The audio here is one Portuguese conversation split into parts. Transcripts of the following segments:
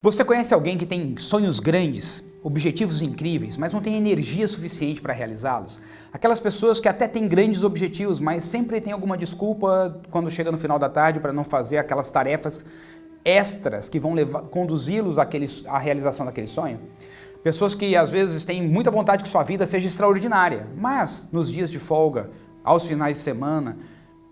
Você conhece alguém que tem sonhos grandes, objetivos incríveis, mas não tem energia suficiente para realizá-los? Aquelas pessoas que até têm grandes objetivos, mas sempre tem alguma desculpa quando chega no final da tarde para não fazer aquelas tarefas extras que vão conduzi-los à realização daquele sonho? Pessoas que às vezes têm muita vontade que sua vida seja extraordinária, mas nos dias de folga, aos finais de semana,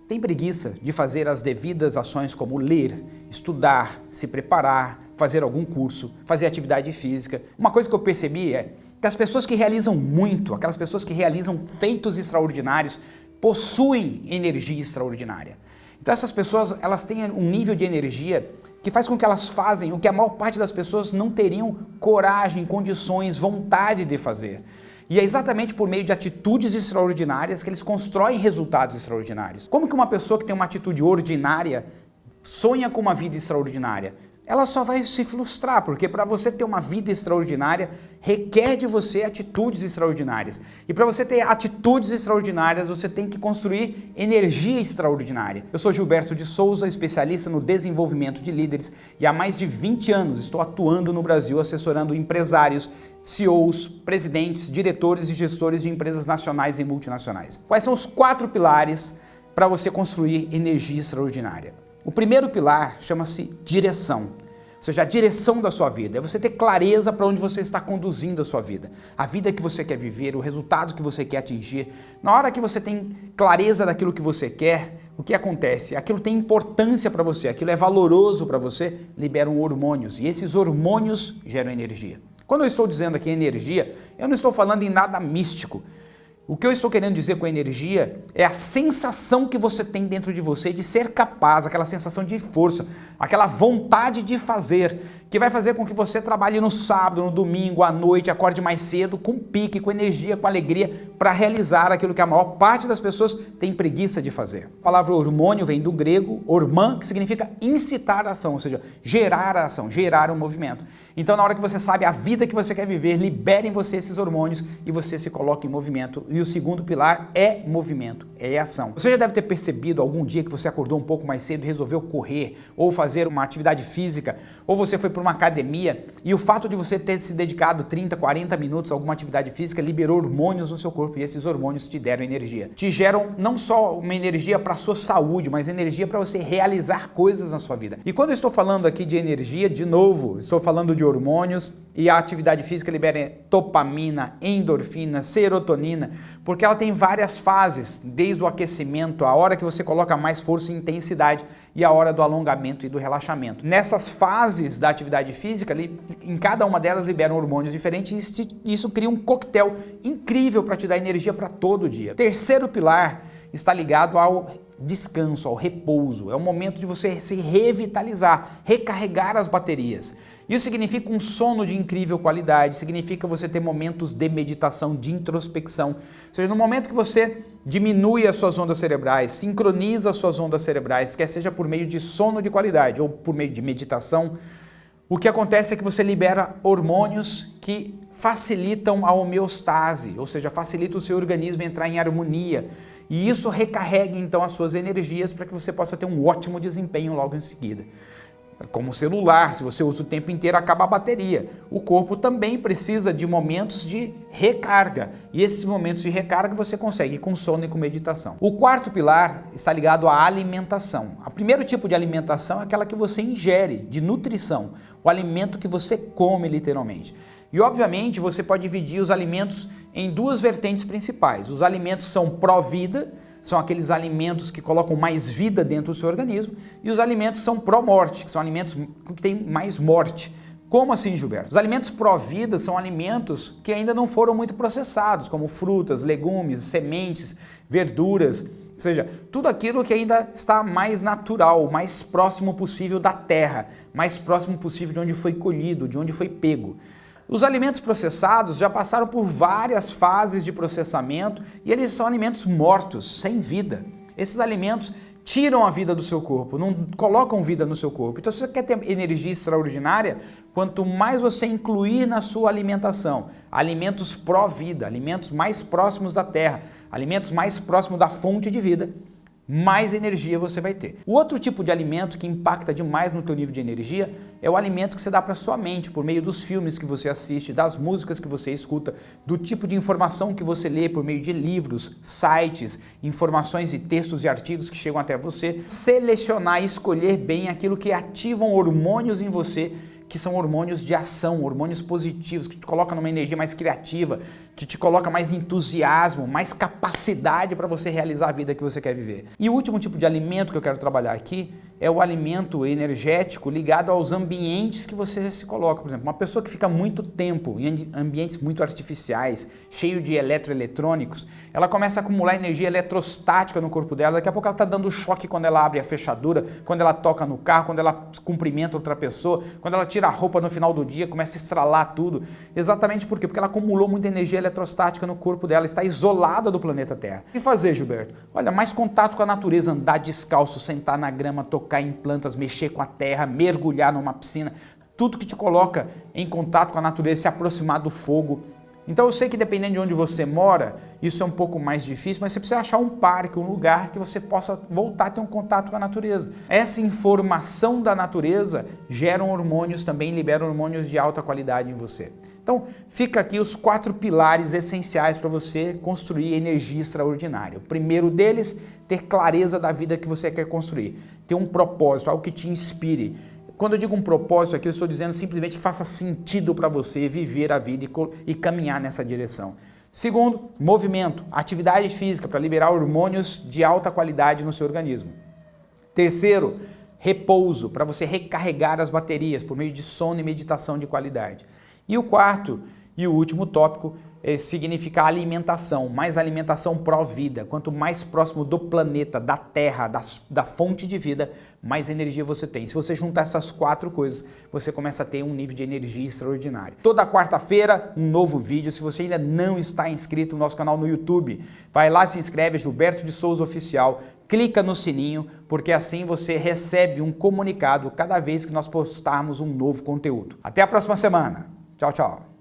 tem preguiça de fazer as devidas ações como ler, estudar, se preparar, fazer algum curso, fazer atividade física. Uma coisa que eu percebi é que as pessoas que realizam muito, aquelas pessoas que realizam feitos extraordinários, possuem energia extraordinária. Então essas pessoas, elas têm um nível de energia que faz com que elas fazem o que a maior parte das pessoas não teriam coragem, condições, vontade de fazer. E é exatamente por meio de atitudes extraordinárias que eles constroem resultados extraordinários. Como que uma pessoa que tem uma atitude ordinária sonha com uma vida extraordinária? Ela só vai se frustrar, porque para você ter uma vida extraordinária, requer de você atitudes extraordinárias. E para você ter atitudes extraordinárias, você tem que construir energia extraordinária. Eu sou Gilberto de Souza, especialista no desenvolvimento de líderes, e há mais de 20 anos estou atuando no Brasil assessorando empresários, CEOs, presidentes, diretores e gestores de empresas nacionais e multinacionais. Quais são os quatro pilares para você construir energia extraordinária? O primeiro pilar chama-se direção, ou seja, a direção da sua vida. É você ter clareza para onde você está conduzindo a sua vida. A vida que você quer viver, o resultado que você quer atingir. Na hora que você tem clareza daquilo que você quer, o que acontece? Aquilo tem importância para você, aquilo é valoroso para você, liberam hormônios. E esses hormônios geram energia. Quando eu estou dizendo aqui energia, eu não estou falando em nada místico. O que eu estou querendo dizer com energia é a sensação que você tem dentro de você de ser capaz, aquela sensação de força, aquela vontade de fazer, que vai fazer com que você trabalhe no sábado, no domingo, à noite, acorde mais cedo, com pique, com energia, com alegria, para realizar aquilo que a maior parte das pessoas tem preguiça de fazer. A palavra hormônio vem do grego ormã, que significa incitar a ação, ou seja, gerar a ação, gerar um movimento. Então, na hora que você sabe a vida que você quer viver, libere em você esses hormônios e você se coloca em movimento e o segundo pilar é movimento, é ação. Você já deve ter percebido algum dia que você acordou um pouco mais cedo e resolveu correr, ou fazer uma atividade física, ou você foi para uma academia e o fato de você ter se dedicado 30, 40 minutos a alguma atividade física liberou hormônios no seu corpo e esses hormônios te deram energia. Te geram não só uma energia para a sua saúde, mas energia para você realizar coisas na sua vida. E quando eu estou falando aqui de energia, de novo, estou falando de hormônios e a atividade física libera dopamina, endorfina, serotonina, porque ela tem várias fases, desde o aquecimento, a hora que você coloca mais força e intensidade e a hora do alongamento e do relaxamento. Nessas fases da atividade física, em cada uma delas liberam hormônios diferentes e isso cria um coquetel incrível para te dar energia para todo o dia. Terceiro pilar está ligado ao descanso, ao repouso. É o momento de você se revitalizar, recarregar as baterias. Isso significa um sono de incrível qualidade, significa você ter momentos de meditação, de introspecção. Ou seja, no momento que você diminui as suas ondas cerebrais, sincroniza as suas ondas cerebrais, quer seja por meio de sono de qualidade ou por meio de meditação, o que acontece é que você libera hormônios que facilitam a homeostase, ou seja, facilita o seu organismo entrar em harmonia. E isso recarrega então as suas energias para que você possa ter um ótimo desempenho logo em seguida. Como o celular, se você usa o tempo inteiro, acaba a bateria. O corpo também precisa de momentos de recarga. E esses momentos de recarga você consegue com sono e com meditação. O quarto pilar está ligado à alimentação. O primeiro tipo de alimentação é aquela que você ingere, de nutrição. O alimento que você come, literalmente. E, obviamente, você pode dividir os alimentos em duas vertentes principais. Os alimentos são pró-vida, são aqueles alimentos que colocam mais vida dentro do seu organismo, e os alimentos são pró-morte, que são alimentos que têm mais morte. Como assim, Gilberto? Os alimentos pró-vida são alimentos que ainda não foram muito processados, como frutas, legumes, sementes, verduras, ou seja, tudo aquilo que ainda está mais natural, mais próximo possível da terra, mais próximo possível de onde foi colhido, de onde foi pego. Os alimentos processados já passaram por várias fases de processamento e eles são alimentos mortos, sem vida. Esses alimentos tiram a vida do seu corpo, não colocam vida no seu corpo. Então se você quer ter energia extraordinária, quanto mais você incluir na sua alimentação alimentos pró-vida, alimentos mais próximos da terra, alimentos mais próximos da fonte de vida, mais energia você vai ter. O outro tipo de alimento que impacta demais no teu nível de energia é o alimento que você dá para sua mente, por meio dos filmes que você assiste, das músicas que você escuta, do tipo de informação que você lê por meio de livros, sites, informações e textos e artigos que chegam até você. Selecionar e escolher bem aquilo que ativam hormônios em você que são hormônios de ação, hormônios positivos, que te colocam numa energia mais criativa, que te coloca mais entusiasmo, mais capacidade para você realizar a vida que você quer viver. E o último tipo de alimento que eu quero trabalhar aqui é o alimento energético ligado aos ambientes que você se coloca. Por exemplo, uma pessoa que fica muito tempo em ambientes muito artificiais, cheio de eletroeletrônicos, ela começa a acumular energia eletrostática no corpo dela, daqui a pouco ela está dando choque quando ela abre a fechadura, quando ela toca no carro, quando ela cumprimenta outra pessoa, quando ela tira a roupa no final do dia, começa a estralar tudo. Exatamente por quê? Porque ela acumulou muita energia eletrostática no corpo dela, está isolada do planeta Terra. O que fazer, Gilberto? Olha, mais contato com a natureza, andar descalço, sentar na grama, tocar tocar em plantas, mexer com a terra, mergulhar numa piscina, tudo que te coloca em contato com a natureza, se aproximar do fogo. Então eu sei que dependendo de onde você mora, isso é um pouco mais difícil, mas você precisa achar um parque, um lugar que você possa voltar a ter um contato com a natureza. Essa informação da natureza gera hormônios também, libera hormônios de alta qualidade em você. Então, fica aqui os quatro pilares essenciais para você construir energia extraordinária. O primeiro deles, ter clareza da vida que você quer construir. Ter um propósito, algo que te inspire. Quando eu digo um propósito aqui, eu estou dizendo simplesmente que faça sentido para você viver a vida e, e caminhar nessa direção. Segundo, movimento, atividade física para liberar hormônios de alta qualidade no seu organismo. Terceiro, repouso, para você recarregar as baterias por meio de sono e meditação de qualidade. E o quarto e o último tópico é, significa alimentação, mais alimentação pró-vida. Quanto mais próximo do planeta, da Terra, da, da fonte de vida, mais energia você tem. Se você juntar essas quatro coisas, você começa a ter um nível de energia extraordinário. Toda quarta-feira, um novo vídeo. Se você ainda não está inscrito no nosso canal no YouTube, vai lá, se inscreve, Gilberto de Souza Oficial, clica no sininho, porque assim você recebe um comunicado cada vez que nós postarmos um novo conteúdo. Até a próxima semana! Tchau, tchau.